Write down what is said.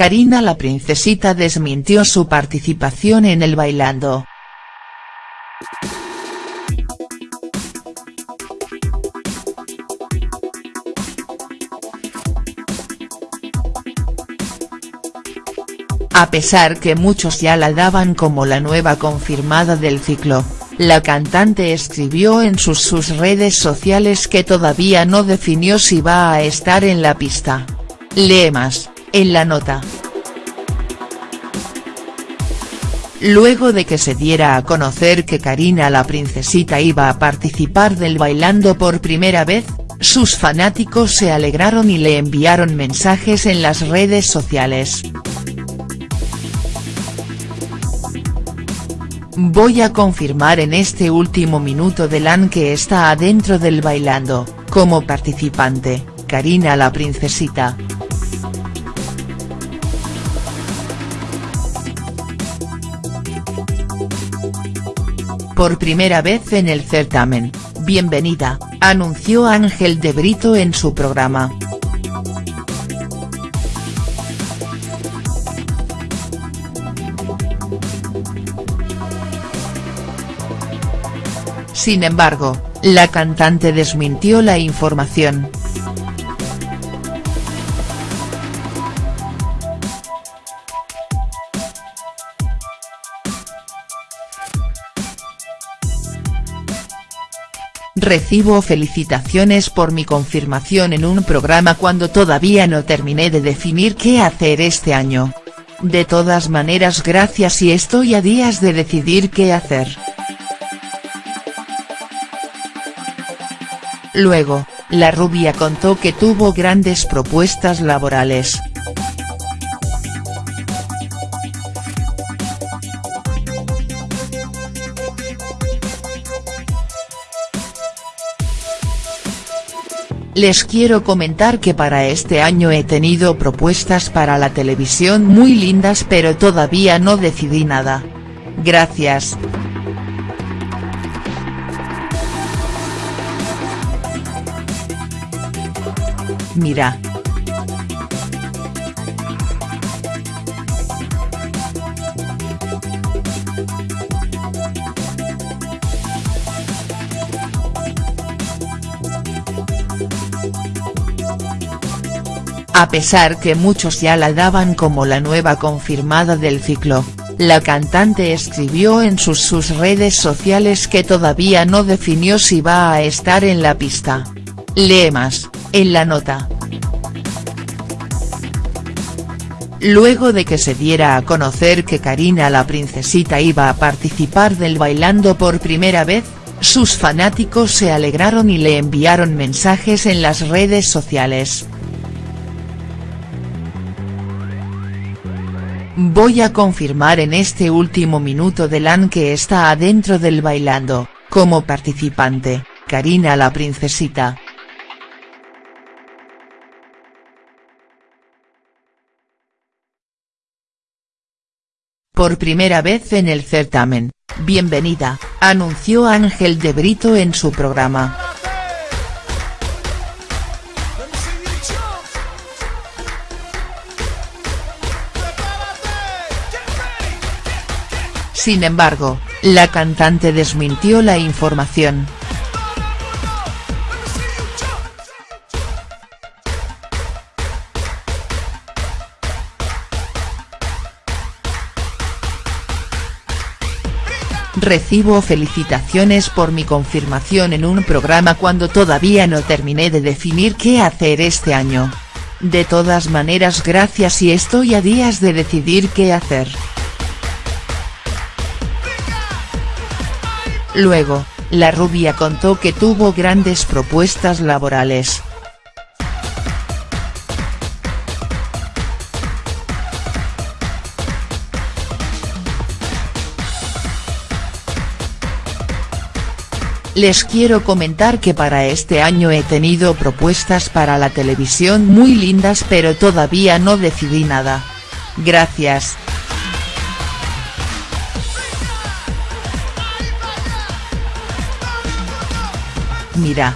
Karina la princesita desmintió su participación en el Bailando. A pesar que muchos ya la daban como la nueva confirmada del ciclo, la cantante escribió en sus, sus redes sociales que todavía no definió si va a estar en la pista. Lee más, en la nota. Luego de que se diera a conocer que Karina la princesita iba a participar del Bailando por primera vez, sus fanáticos se alegraron y le enviaron mensajes en las redes sociales. Voy a confirmar en este último minuto de LAN que está adentro del Bailando, como participante, Karina la princesita. Por primera vez en el certamen, bienvenida, anunció Ángel de Brito en su programa. Sin embargo, la cantante desmintió la información. Recibo felicitaciones por mi confirmación en un programa cuando todavía no terminé de definir qué hacer este año. De todas maneras gracias y estoy a días de decidir qué hacer. Luego, la rubia contó que tuvo grandes propuestas laborales. Les quiero comentar que para este año he tenido propuestas para la televisión muy lindas pero todavía no decidí nada. Gracias. Mira. A pesar que muchos ya la daban como la nueva confirmada del ciclo, la cantante escribió en sus, sus redes sociales que todavía no definió si va a estar en la pista. Lee más, en la nota. Luego de que se diera a conocer que Karina la princesita iba a participar del Bailando por primera vez, sus fanáticos se alegraron y le enviaron mensajes en las redes sociales. Voy a confirmar en este último minuto de LAN que está adentro del Bailando, como participante, Karina la princesita. Por primera vez en el certamen, bienvenida, anunció Ángel de Brito en su programa. Sin embargo, la cantante desmintió la información. Recibo felicitaciones por mi confirmación en un programa cuando todavía no terminé de definir qué hacer este año. De todas maneras gracias y estoy a días de decidir qué hacer. Luego, la rubia contó que tuvo grandes propuestas laborales. Les quiero comentar que para este año he tenido propuestas para la televisión muy lindas pero todavía no decidí nada. Gracias. Mira.